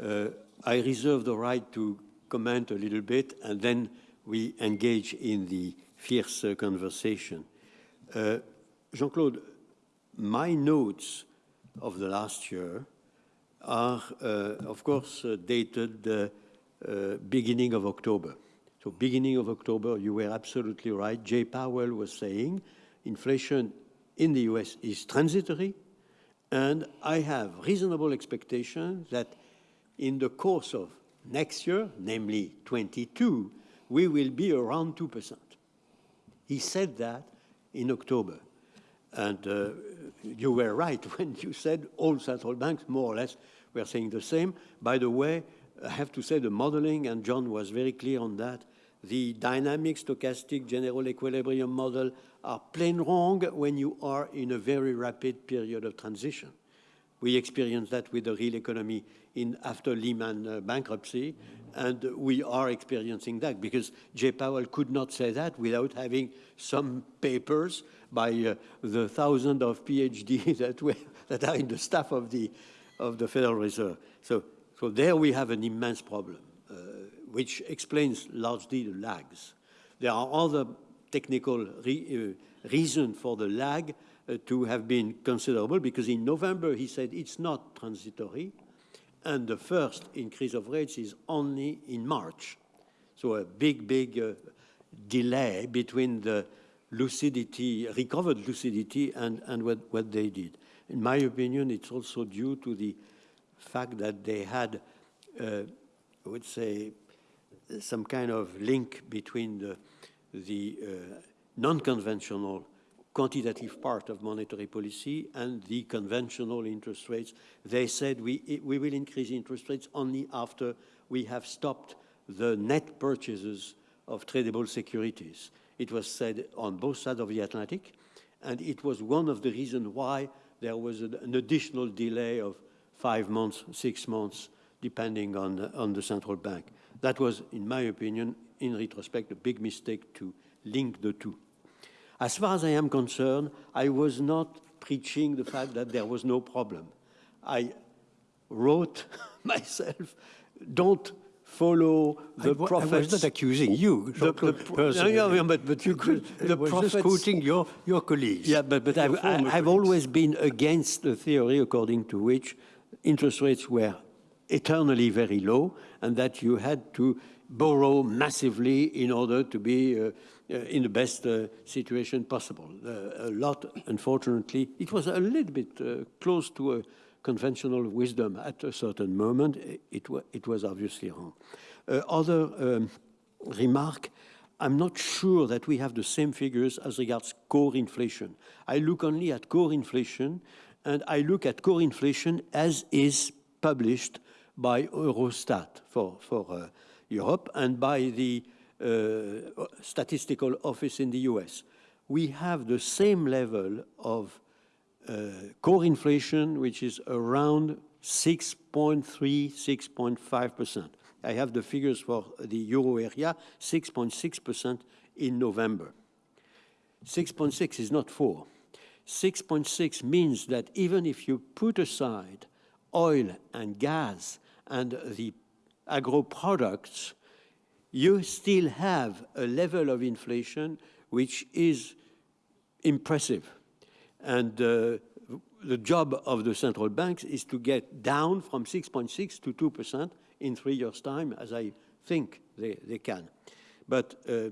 Uh, I reserve the right to comment a little bit, and then we engage in the fierce conversation. Uh, Jean-Claude, my notes of the last year are, uh, of course, dated beginning of October. So beginning of October, you were absolutely right. Jay Powell was saying inflation in the US is transitory, and I have reasonable expectation that in the course of next year, namely 22, we will be around 2%. He said that in October. And uh, you were right when you said all central banks, more or less, were saying the same. By the way, I have to say the modeling, and John was very clear on that, the dynamic stochastic general equilibrium model are plain wrong when you are in a very rapid period of transition. We experienced that with the real economy in after Lehman uh, bankruptcy, and we are experiencing that because Jay Powell could not say that without having some papers by uh, the thousands of PhD that, we, that are in the staff of the, of the Federal Reserve. So, so there we have an immense problem, uh, which explains largely the lags. There are other technical re, uh, reasons for the lag to have been considerable because in November he said it's not transitory and the first increase of rates is only in March. So a big, big uh, delay between the lucidity, recovered lucidity, and, and what, what they did. In my opinion, it's also due to the fact that they had, uh, I would say, some kind of link between the, the uh, non-conventional quantitative part of monetary policy and the conventional interest rates. They said we, we will increase interest rates only after we have stopped the net purchases of tradable securities. It was said on both sides of the Atlantic, and it was one of the reasons why there was an, additional delay of five months, six months, depending on, on the central bank. That was, in my opinion, in retrospect, a big mistake to link the two. As far as I am concerned, I was not preaching the fact that there was no problem. I wrote myself, don't follow the I, prophets. I was not accusing you, the, the personally. No, no, but, but you could. The was prophets, just quoting your, your colleagues. Yeah, but, but I've, I, have always been against the theory according to which interest rates were eternally very low and that you had to borrow massively in order to be uh, uh, in the best uh, situation possible. Uh, a lot, unfortunately, it was a little bit uh, close to a conventional wisdom at a certain moment. It, it was obviously wrong. Uh, other um, remark, I'm not sure that we have the same figures as regards core inflation. I look only at core inflation, and I look at core inflation as is published by Eurostat for, for uh, Europe and by the uh, statistical office in the US. We have the same level of uh, core inflation, which is around 6.3, 6.5%. I have the figures for the euro area, 6.6% in November. 6.6 is not 4. 6.6 means that even if you put aside oil and gas and the agro products, you still have a level of inflation which is impressive. And uh, the job of the central banks is to get down from 6.6 to 2% in three years' time, as I think they, they can. But uh,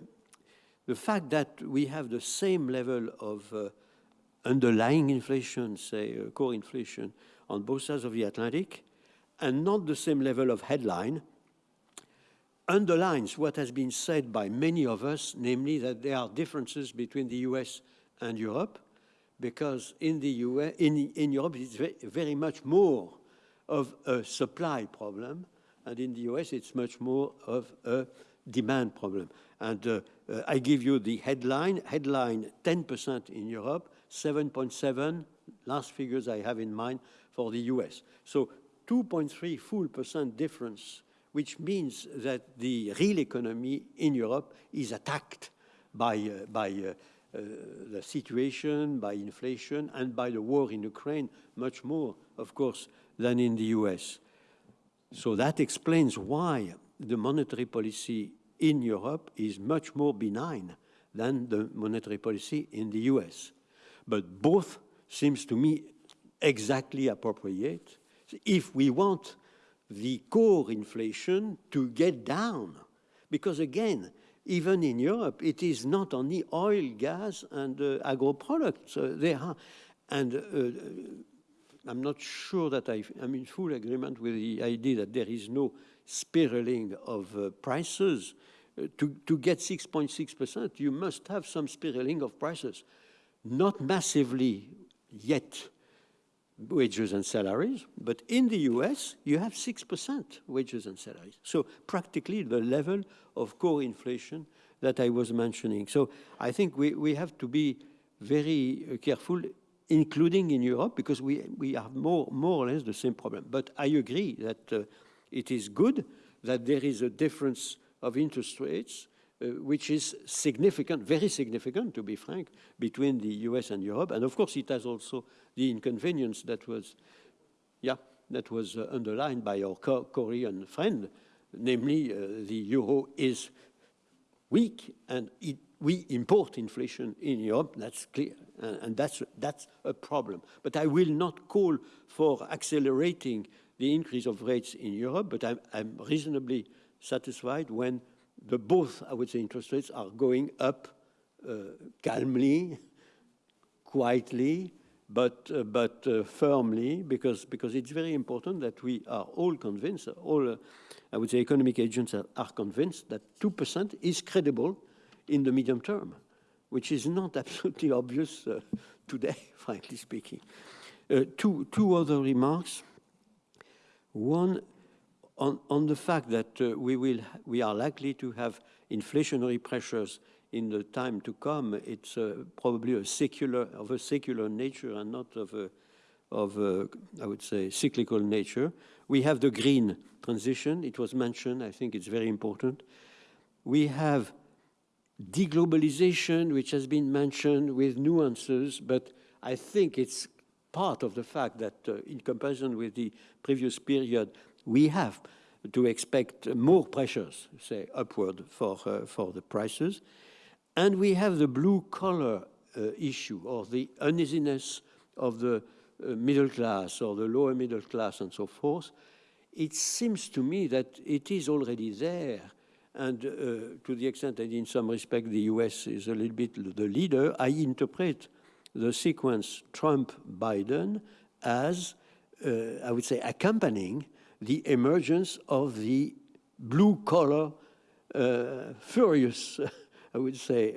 the fact that we have the same level of uh, underlying inflation, say uh, core inflation, on both sides of the Atlantic, and not the same level of headline, underlines what has been said by many of us, namely that there are differences between the US and Europe, because in, the US, in, in Europe it's very, much more of a supply problem, and in the US it's much more of a demand problem. And uh, uh, I give you the headline, headline 10% in Europe, 7.7, last figures I have in mind for the US. So 2.3 full percent difference which means that the real economy in Europe is attacked by, uh, by uh, uh, the situation, by inflation, and by the war in Ukraine, much more, of course, than in the US. So that explains why the monetary policy in Europe is much more benign than the monetary policy in the US. But both seems to me exactly appropriate if we want the core inflation to get down. Because again, even in Europe, it is not only oil, gas, and uh, agro products. Uh, they are, and uh, I'm not sure that I, am in full agreement with the idea that there is no spiraling of uh, prices. Uh, to, to get 6.6%, you must have some spiraling of prices. Not massively yet wages and salaries, but in the US, you have 6% wages and salaries. So practically the level of core inflation that I was mentioning. So I think we, we have to be very uh, careful, including in Europe, because we, we have more, more or less the same problem. But I agree that uh, it is good that there is a difference of interest rates, which is significant, very significant, to be frank, between the US and Europe. And of course, it has also the inconvenience that was, yeah, that was uh, underlined by our Korean friend, namely uh, the euro is weak and it, we import inflation in Europe, that's clear, and, and, that's, that's a problem. But I will not call for accelerating the increase of rates in Europe, but I'm, I'm reasonably satisfied when the both, I would say, interest rates are going up uh, calmly, quietly, but, uh, but uh, firmly, because, because it's very important that we are all convinced, all, uh, I would say, economic agents are, are convinced that 2% is credible in the medium term, which is not absolutely obvious uh, today, frankly speaking. Uh, two, two other remarks. One, on, on the fact that uh, we, will, we are likely to have inflationary pressures in the time to come, it's uh, probably a secular, of a secular nature and not of a, of a, I would say, cyclical nature. We have the green transition. It was mentioned. I think it's very important. We have deglobalization, which has been mentioned with nuances, but I think it's part of the fact that uh, in comparison with the previous period, we have to expect more pressures, say, upward for, uh, for the prices. And we have the blue collar uh, issue or the uneasiness of the uh, middle class or the lower middle class and so forth. It seems to me that it is already there. And uh, to the extent that in some respect the US is a little bit the leader, I interpret the sequence Trump-Biden as, uh, I would say, accompanying the emergence of the blue collar uh, furious I would say,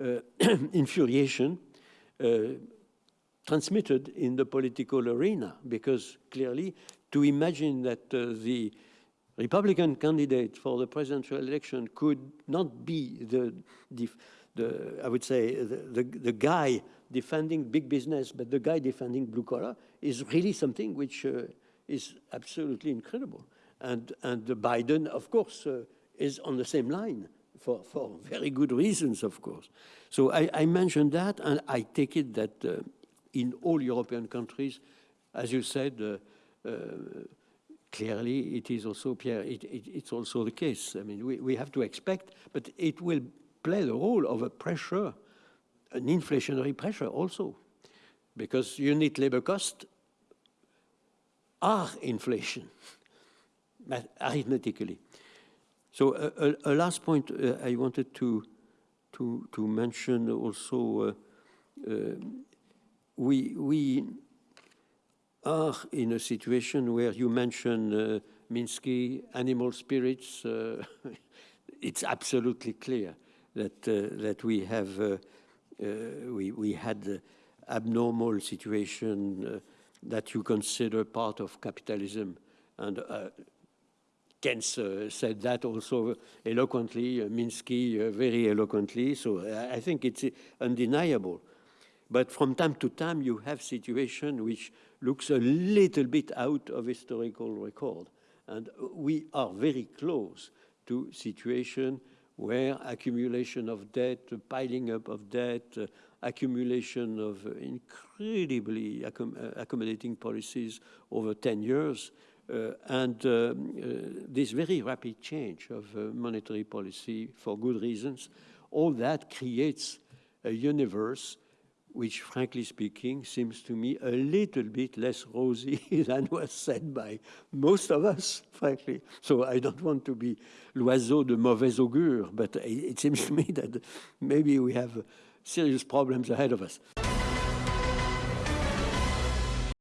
uh, uh, infuriation uh, transmitted in the political arena, because clearly to imagine that the Republican candidate for the presidential election could not be the, the, the I would say, the, the, the, guy defending big business, but the guy defending blue collar is really something which uh, is absolutely incredible. And, and Biden, of course, uh, is on the same line for, for very good reasons, of course. So I, I mentioned that, and I take it that uh, in all European countries, as you said, uh, uh, clearly it is also, Pierre, it, it, it's also the case. I mean, we, we have to expect, but it will play the role of a pressure, an inflationary pressure also, because unit labor cost are inflation, arithmetically. So a, a, last point uh, I wanted to to to mention also. Uh, uh, we we are in a situation where you mention uh, Minsky animal spirits. Uh, it's absolutely clear that that we have we we had abnormal situation that you consider part of capitalism and Keynes uh, said that also eloquently, uh, Minsky uh, very eloquently, so I think it's undeniable. But from time to time, you have situation which looks a little bit out of historical record. And we are very close to situation where accumulation of debt, piling up of debt, uh, accumulation of incredibly accom accommodating policies over 10 years Uh, and uh, uh, this very rapid change of uh, monetary policy for good reasons, all that creates a universe which, frankly speaking, seems to me a little bit less rosy than was said by most of us, frankly. So I don't want to be l'oiseau de mauvais augure, but it seems to me that maybe we have serious problems ahead of us.